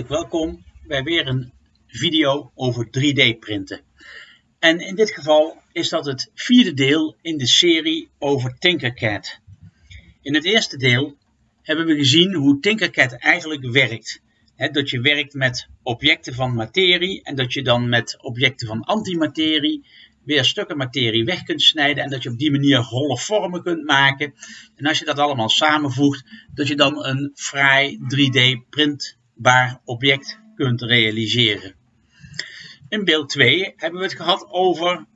welkom bij weer een video over 3D printen. En in dit geval is dat het vierde deel in de serie over Tinkercad. In het eerste deel hebben we gezien hoe Tinkercad eigenlijk werkt. dat je werkt met objecten van materie en dat je dan met objecten van antimaterie weer stukken materie weg kunt snijden en dat je op die manier holle vormen kunt maken. En als je dat allemaal samenvoegt, dat je dan een fraai 3D printbaar object kunt realiseren. In beeld 2 hebben we het gehad over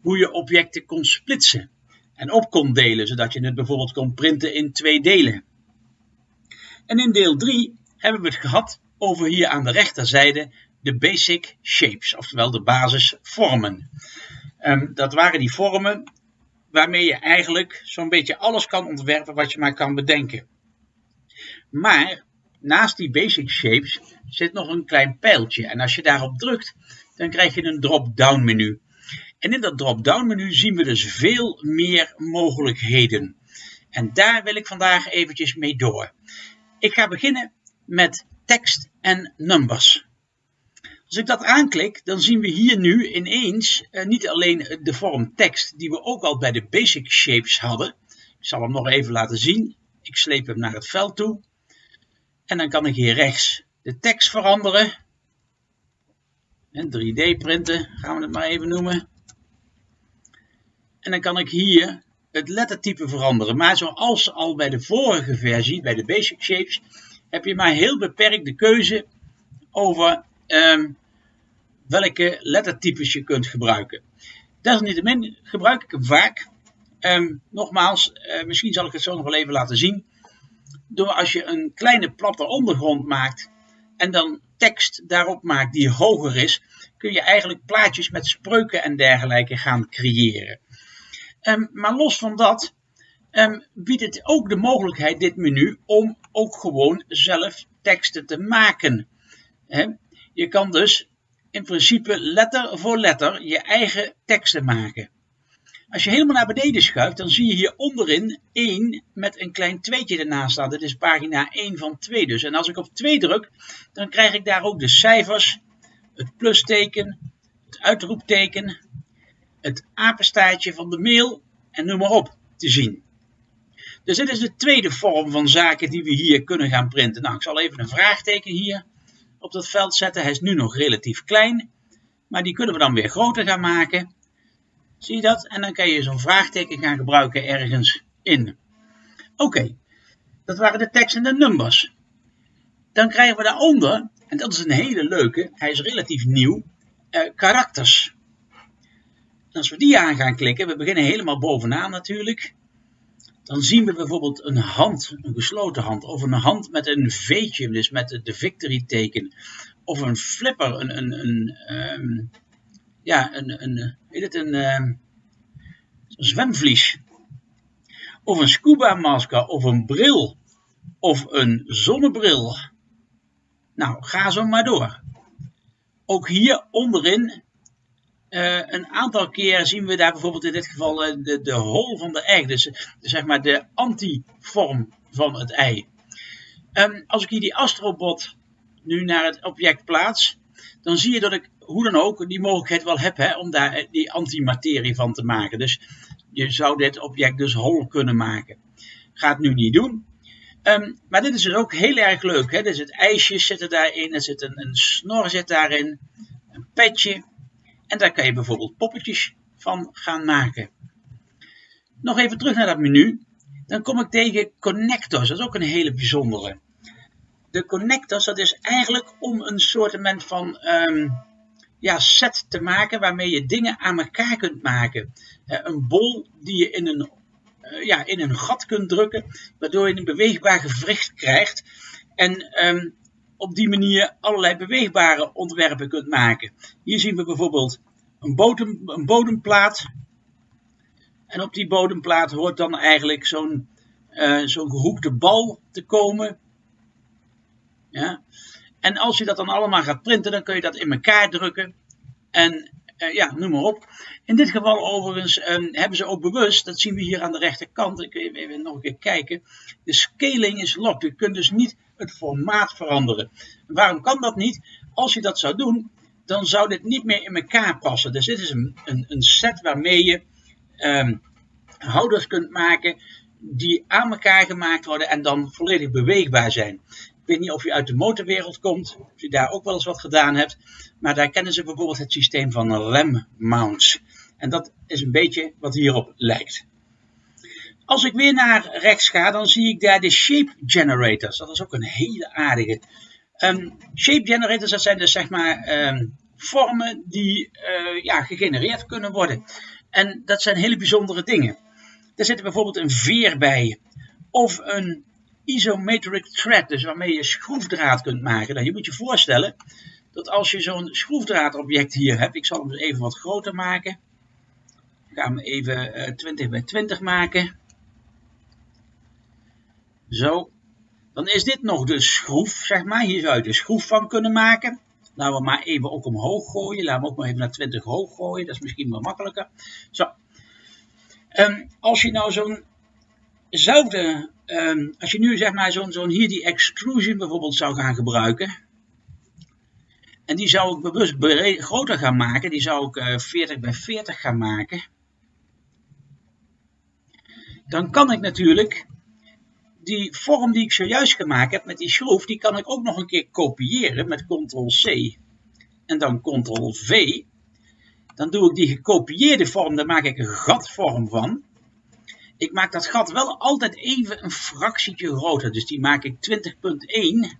hoe je objecten kon splitsen en op kon delen, zodat je het bijvoorbeeld kon printen in twee delen. En in deel 3 hebben we het gehad over hier aan de rechterzijde de basic shapes, oftewel de basisvormen. Um, dat waren die vormen waarmee je eigenlijk zo'n beetje alles kan ontwerpen wat je maar kan bedenken. Maar naast die basic shapes zit nog een klein pijltje. En als je daarop drukt, dan krijg je een drop-down menu. En in dat drop-down menu zien we dus veel meer mogelijkheden. En daar wil ik vandaag eventjes mee door. Ik ga beginnen met tekst en numbers. Als ik dat aanklik, dan zien we hier nu ineens uh, niet alleen de vorm tekst, die we ook al bij de basic shapes hadden. Ik zal hem nog even laten zien. Ik sleep hem naar het veld toe. En dan kan ik hier rechts de tekst veranderen. En 3D printen, gaan we het maar even noemen. En dan kan ik hier het lettertype veranderen. Maar zoals al bij de vorige versie, bij de Basic Shapes, heb je maar heel beperkt de keuze over um, welke lettertypes je kunt gebruiken. Desalniettemin gebruik ik hem vaak. Um, nogmaals, uh, misschien zal ik het zo nog wel even laten zien. Door als je een kleine platte ondergrond maakt en dan tekst daarop maakt die hoger is, kun je eigenlijk plaatjes met spreuken en dergelijke gaan creëren. Um, maar los van dat um, biedt het ook de mogelijkheid, dit menu, om ook gewoon zelf teksten te maken. Je kan dus in principe letter voor letter je eigen teksten maken. Als je helemaal naar beneden schuift, dan zie je hier onderin 1 met een klein tweetje ernaast staan. Dit is pagina 1 van 2 dus. En als ik op 2 druk, dan krijg ik daar ook de cijfers, het plusteken, het uitroepteken, het apenstaartje van de mail en noem maar op te zien. Dus dit is de tweede vorm van zaken die we hier kunnen gaan printen. Nou, ik zal even een vraagteken hier op dat veld zetten. Hij is nu nog relatief klein, maar die kunnen we dan weer groter gaan maken. Zie je dat? En dan kan je zo'n vraagteken gaan gebruiken ergens in. Oké, dat waren de tekst en de numbers. Dan krijgen we daaronder, en dat is een hele leuke, hij is relatief nieuw, eh, karakters. als we die aan gaan klikken, we beginnen helemaal bovenaan natuurlijk dan zien we bijvoorbeeld een hand, een gesloten hand, of een hand met een V'tje, dus met de victory teken, of een flipper, een, een, een um, ja, een, een, weet het, een, um, zwemvlies, of een scuba masker, of een bril, of een zonnebril. Nou, ga zo maar door. Ook hier onderin uh, een aantal keer zien we daar bijvoorbeeld in dit geval uh, de, de hol van de egg, dus, zeg maar de antivorm van het ei. Um, als ik hier die astrobot nu naar het object plaats, dan zie je dat ik hoe dan ook die mogelijkheid wel heb hè, om daar die antimaterie van te maken. Dus je zou dit object dus hol kunnen maken. Gaat nu niet doen. Um, maar dit is dus ook heel erg leuk. Hè? Dus het ijsje zit er daarin, er zit een, een snor zit daarin, een petje. En daar kan je bijvoorbeeld poppetjes van gaan maken. Nog even terug naar dat menu. Dan kom ik tegen connectors. Dat is ook een hele bijzondere. De connectors, dat is eigenlijk om een soort van um, ja, set te maken waarmee je dingen aan elkaar kunt maken. Uh, een bol die je in een, uh, ja, in een gat kunt drukken, waardoor je een beweegbaar gewricht krijgt. En um, op die manier allerlei beweegbare ontwerpen kunt maken. Hier zien we bijvoorbeeld een, bodem, een bodemplaat. En op die bodemplaat hoort dan eigenlijk zo'n uh, zo'n gehoekte bal te komen. Ja. En als je dat dan allemaal gaat printen, dan kun je dat in elkaar drukken. En uh, ja, noem maar op. In dit geval overigens um, hebben ze ook bewust, dat zien we hier aan de rechterkant, ik even, even nog een keer kijken, de scaling is locked. Je kunt dus niet het formaat veranderen. Waarom kan dat niet? Als je dat zou doen, dan zou dit niet meer in elkaar passen. Dus dit is een, een, een set waarmee je um, houders kunt maken die aan elkaar gemaakt worden en dan volledig beweegbaar zijn. Weet niet of je uit de motorwereld komt, of je daar ook wel eens wat gedaan hebt, maar daar kennen ze bijvoorbeeld het systeem van rem mounts. En dat is een beetje wat hierop lijkt. Als ik weer naar rechts ga, dan zie ik daar de shape generators. Dat is ook een hele aardige. Um, shape generators, dat zijn dus zeg maar um, vormen die uh, ja, gegenereerd kunnen worden. En dat zijn hele bijzondere dingen. Daar zit bijvoorbeeld een veer bij. Of een isometric thread, dus waarmee je schroefdraad kunt maken. Nou, je moet je voorstellen dat als je zo'n schroefdraadobject hier hebt, ik zal hem dus even wat groter maken. Ik ga hem even uh, 20 bij 20 maken. Zo. Dan is dit nog de schroef, zeg maar. Hier zou je de schroef van kunnen maken. Laten we maar even ook omhoog gooien. Laten we ook maar even naar 20 hoog gooien. Dat is misschien wel makkelijker. Zo. Um, als je nou zo'n zouden, um, als je nu zeg maar zo'n hier die extrusion bijvoorbeeld zou gaan gebruiken. En die zou ik bewust groter gaan maken. Die zou ik uh, 40 bij 40 gaan maken. Dan kan ik natuurlijk die vorm die ik zojuist gemaakt heb met die schroef, die kan ik ook nog een keer kopiëren met ctrl-c en dan ctrl-v. Dan doe ik die gekopieerde vorm, daar maak ik een gatvorm van. Ik maak dat gat wel altijd even een fractietje groter, dus die maak ik 20.1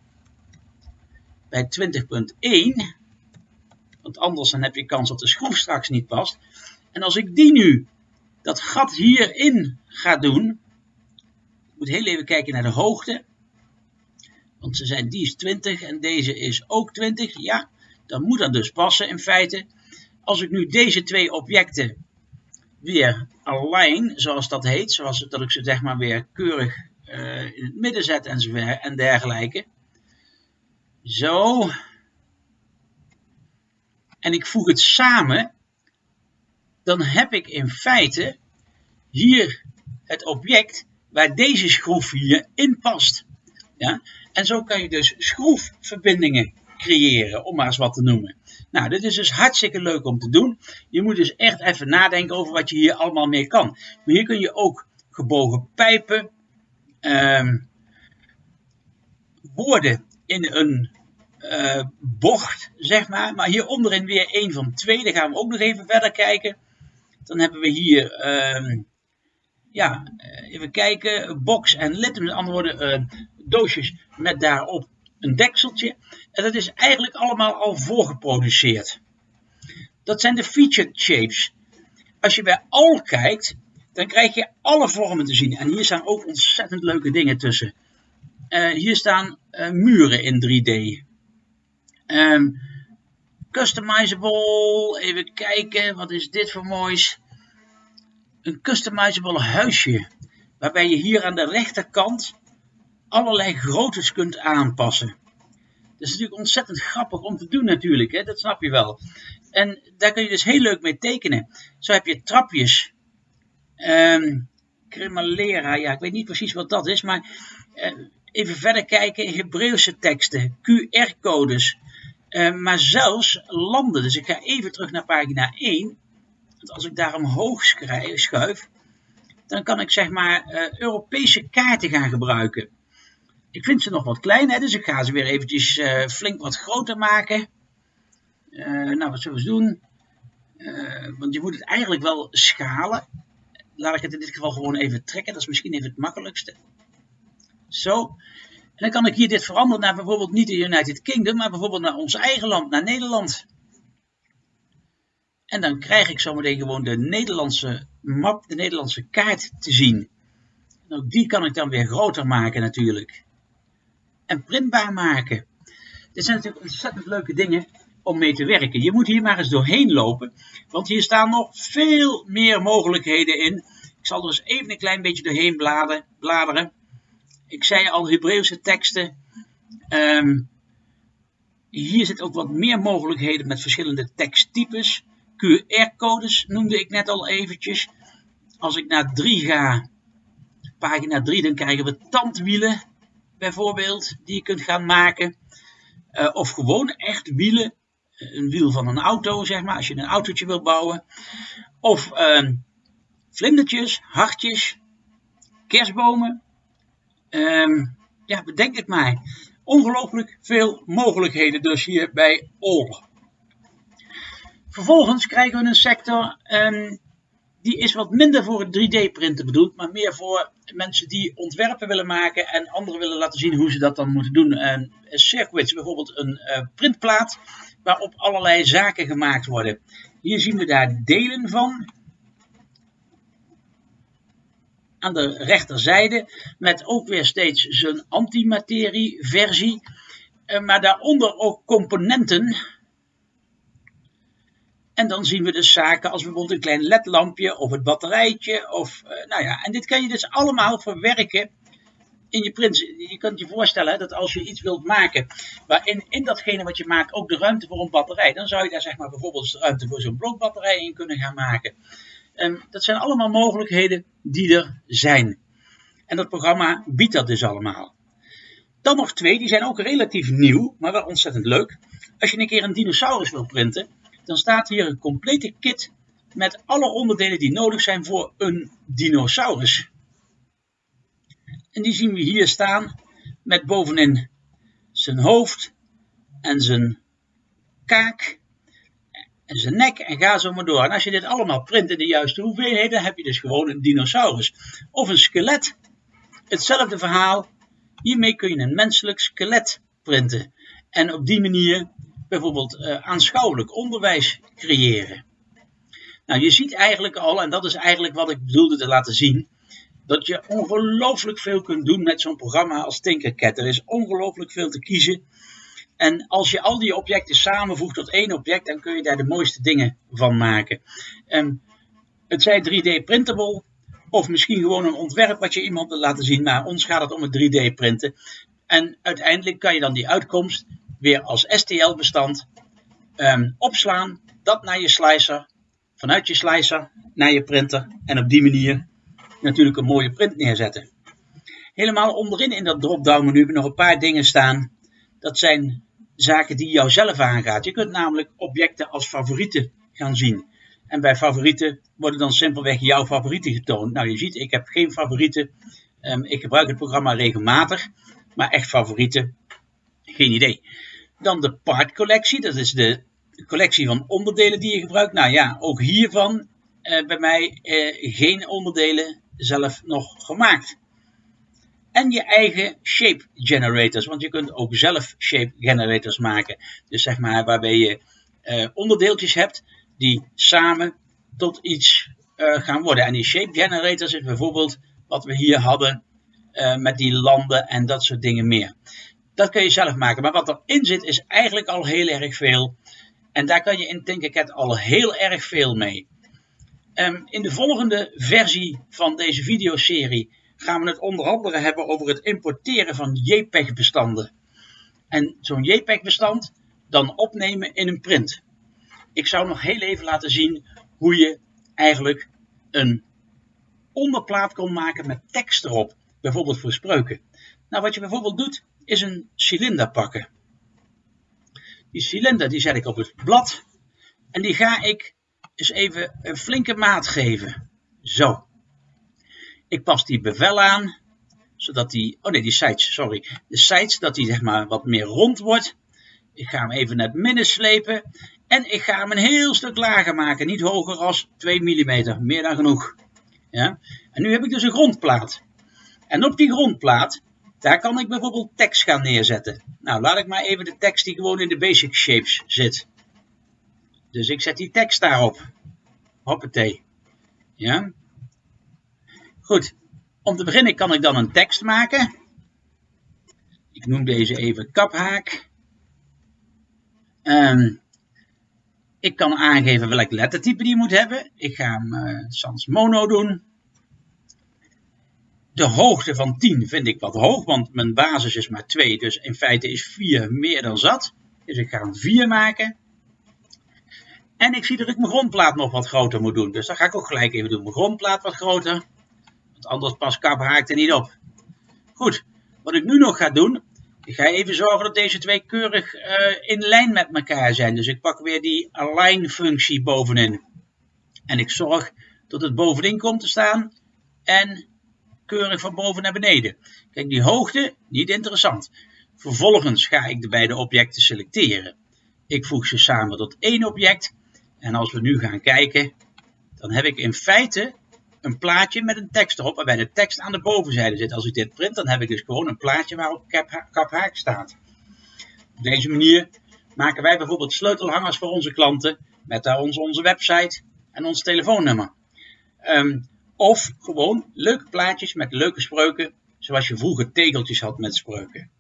bij 20.1. Want anders dan heb je kans dat de schroef straks niet past. En als ik die nu, dat gat hierin ga doen, moet heel even kijken naar de hoogte. Want ze zijn, die is 20 en deze is ook 20. Ja, dan moet dat dus passen in feite. Als ik nu deze twee objecten weer align, zoals dat heet, zoals dat ik ze zeg maar weer keurig uh, in het midden zet en, en dergelijke. Zo. En ik voeg het samen, dan heb ik in feite hier het object waar deze schroef hier in past. Ja? En zo kan je dus schroefverbindingen creëren, om maar eens wat te noemen. Nou, dit is dus hartstikke leuk om te doen. Je moet dus echt even nadenken over wat je hier allemaal mee kan. Maar hier kun je ook gebogen pijpen, um, woorden in een uh, bocht, zeg maar. Maar hier onderin weer een van twee. Daar gaan we ook nog even verder kijken. Dan hebben we hier um, ja, eh, even kijken, box en lid, met andere woorden uh, doosjes met daarop een dekseltje. En dat is eigenlijk allemaal al voorgeproduceerd. Dat zijn de featured shapes. Als je bij al kijkt, dan krijg je alle vormen te zien. En hier staan ook ontzettend leuke dingen tussen. Uh, hier staan uh, muren in 3D. Um, customizable, even kijken, wat is dit voor moois? een customizable huisje. Waarbij je hier aan de rechterkant allerlei groottes kunt aanpassen. Dat is natuurlijk ontzettend grappig om te doen natuurlijk, hè? dat snap je wel. En daar kun je dus heel leuk mee tekenen. Zo heb je trapjes. Um, ja, ik weet niet precies wat dat is, maar uh, even verder kijken. Hebreeuwse teksten, QR-codes, uh, maar zelfs landen. Dus ik ga even terug naar pagina 1. Want als ik daar omhoog schuif, dan kan ik zeg maar uh, Europese kaarten gaan gebruiken. Ik vind ze nog wat klein, hè, dus ik ga ze weer eventjes uh, flink wat groter maken. Uh, nou, wat zullen we doen? want je moet het eigenlijk wel schalen. Laat ik het in dit geval gewoon even trekken. Dat is misschien even het makkelijkste. Zo. En dan kan ik hier dit veranderen naar bijvoorbeeld niet de United Kingdom, maar bijvoorbeeld naar ons eigen land, naar Nederland. En dan krijg ik zometeen gewoon de Nederlandse map, de Nederlandse kaart te zien. En ook die kan ik dan weer groter maken natuurlijk. En printbaar maken. Dit zijn natuurlijk ontzettend leuke dingen om mee te werken. Je moet hier maar eens doorheen lopen, want hier staan nog veel meer mogelijkheden in. Ik zal er eens even een klein beetje doorheen bladeren. Ik zei al, Hebreeuwse teksten. Um, hier zit ook wat meer mogelijkheden met verschillende teksttypes QR-codes noemde ik net al eventjes. Als ik naar 3 ga, pagina 3, dan krijgen we tandwielen bijvoorbeeld, die je kunt gaan maken. Uh, of gewoon echt wielen, een wiel van een auto, zeg maar, als je een autootje wil bouwen. Of uh, vlindertjes, hartjes, kerstbomen. Uh, ja, bedenk het maar. Ongelooflijk veel mogelijkheden dus hier bij Ol. Vervolgens krijgen we een sector um, die is wat minder voor het 3D-printen bedoeld, maar meer voor mensen die ontwerpen willen maken en anderen willen laten zien hoe ze dat dan moeten doen. Een circuits, bijvoorbeeld een uh, printplaat waarop allerlei zaken gemaakt worden. Hier zien we daar delen van. Aan de rechterzijde met ook weer steeds zijn antimaterie versie. Uh, maar daaronder ook componenten en dan zien we dus zaken als bijvoorbeeld een klein ledlampje of het batterijtje. Of, uh, nou ja, en dit kan je dus allemaal verwerken in je print. Je kunt je voorstellen dat als je iets wilt maken waarin in datgene wat je maakt ook de ruimte voor een batterij, dan zou je daar zeg maar bijvoorbeeld ruimte voor zo'n blokbatterij in kunnen gaan maken. Um, dat zijn allemaal mogelijkheden die er zijn. En dat programma biedt dat dus allemaal. Dan nog twee, die zijn ook relatief nieuw, maar wel ontzettend leuk. Als je een keer een dinosaurus wil printen, dan staat hier een complete kit met alle onderdelen die nodig zijn voor een dinosaurus. En die zien we hier staan met bovenin zijn hoofd en zijn kaak en zijn nek en ga zo maar door. En als je dit allemaal print in de juiste hoeveelheden, heb je dus gewoon een dinosaurus. Of een skelet. Hetzelfde verhaal. Hiermee kun je een menselijk skelet printen. En op die manier bijvoorbeeld uh, aanschouwelijk onderwijs creëren. Nou, je ziet eigenlijk al, en dat is eigenlijk wat ik bedoelde te laten zien, dat je ongelooflijk veel kunt doen met zo'n programma als Tinkercad. Er is ongelooflijk veel te kiezen. En als je al die objecten samenvoegt tot één object, dan kun je daar de mooiste dingen van maken. Um, het zij 3D printable, of misschien gewoon een ontwerp wat je iemand wil laten zien, maar ons gaat het om het 3D printen. En uiteindelijk kan je dan die uitkomst weer als STL-bestand um, opslaan, dat naar je slicer, vanuit je slicer naar je printer en op die manier natuurlijk een mooie print neerzetten. Helemaal onderin in dat drop-down menu nog een paar dingen staan. Dat zijn zaken die jou zelf aangaat. Je kunt namelijk objecten als favorieten gaan zien. En bij favorieten worden dan simpelweg jouw favorieten getoond. Nou, je ziet, ik heb geen favorieten. Um, ik gebruik het programma regelmatig. Maar echt favorieten, geen idee. Dan de partcollectie, dat is de collectie van onderdelen die je gebruikt. Nou ja, ook hiervan uh, bij mij uh, geen onderdelen zelf nog gemaakt. En je eigen shape generators, want je kunt ook zelf shape generators maken. Dus zeg maar waarbij je uh, onderdeeltjes hebt die samen tot iets gaan worden. En die shape generators is bijvoorbeeld wat we hier hadden met die landen en dat soort dingen meer. Dat kun je zelf maken. Maar wat erin zit is eigenlijk al heel erg veel. En daar kan je in Tinkercad al heel erg veel mee. Um, in de volgende versie van deze videoserie gaan we het onder andere hebben over het importeren van JPEG-bestanden. En zo'n JPEG-bestand dan opnemen in een print. Ik zou nog heel even laten zien hoe je eigenlijk een onderplaat kon maken met tekst erop. Bijvoorbeeld voor spreuken. Nou, wat je bijvoorbeeld doet, is een cilinder pakken. Die cilinder die zet ik op het blad en die ga ik eens even een flinke maat geven. Zo. Ik pas die bevel aan, zodat die, oh nee, die sides, sorry. De sides, dat die zeg maar wat meer rond wordt. Ik ga hem even naar het midden slepen en ik ga hem een heel stuk lager maken. Niet hoger als 2 mm, meer dan genoeg. Ja? En nu heb ik dus een grondplaat. En op die grondplaat daar kan ik bijvoorbeeld tekst gaan neerzetten. Nou, laat ik maar even de tekst die gewoon in de basic shapes zit. Dus ik zet die tekst daarop. Hoppatee. Ja. Goed. Om te beginnen kan ik dan een tekst maken. Ik noem deze even kaphaak. Um, ik kan aangeven welk lettertype die moet hebben. Ik ga hem uh, sans mono doen de hoogte van 10 vind ik wat hoog, want mijn basis is maar 2. Dus in feite is 4 meer dan zat. Dus ik ga een 4 maken. En ik zie dat ik mijn grondplaat nog wat groter moet doen. Dus dat ga ik ook gelijk even doen. Mijn grondplaat wat groter. Want anders pas kap haakt er niet op. Goed, wat ik nu nog ga doen. Ik ga even zorgen dat deze twee keurig uh, in lijn met elkaar zijn. Dus ik pak weer die align functie bovenin. En ik zorg dat het bovenin komt te staan. En keurig van boven naar beneden. Kijk, die hoogte, niet interessant. Vervolgens ga ik de beide objecten selecteren. Ik voeg ze samen tot één object. En als we nu gaan kijken, dan heb ik in feite een plaatje met een tekst erop, waarbij de tekst aan de bovenzijde zit. Als ik dit print, dan heb ik dus gewoon een plaatje waarop kap haak staat. Op deze manier maken wij bijvoorbeeld sleutelhangers voor onze klanten, met daar onze, website en ons telefoonnummer. Um, of gewoon leuke plaatjes met leuke spreuken, zoals je vroeger tegeltjes had met spreuken.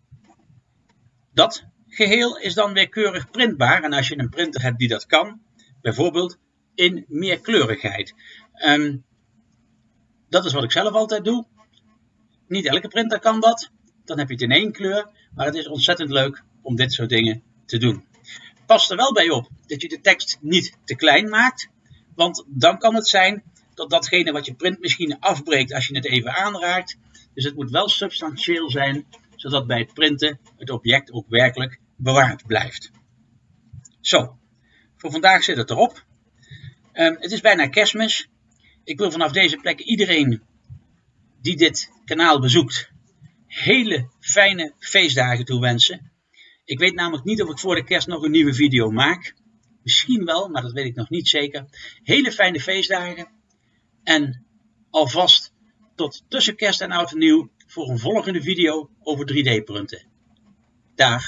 Dat geheel is dan weer keurig printbaar en als je een printer hebt die dat kan, bijvoorbeeld in meerkleurigheid. Um, dat is wat ik zelf altijd doe. Niet elke printer kan dat. Dan heb je het in één kleur, maar het is ontzettend leuk om dit soort dingen te doen. Pas er wel bij op dat je de tekst niet te klein maakt, want dan kan het zijn dat datgene wat je printmachine afbreekt als je het even aanraakt. Dus het moet wel substantieel zijn, zodat bij het printen het object ook werkelijk bewaard blijft. Zo, voor vandaag zit het erop. Um, het is bijna kerstmis. Ik wil vanaf deze plek iedereen die dit kanaal bezoekt, hele fijne feestdagen toewensen. Ik weet namelijk niet of ik voor de kerst nog een nieuwe video maak. Misschien wel, maar dat weet ik nog niet zeker. Hele fijne feestdagen. En alvast tot tussen kerst en oud en nieuw voor een volgende video over 3D printen. Dag!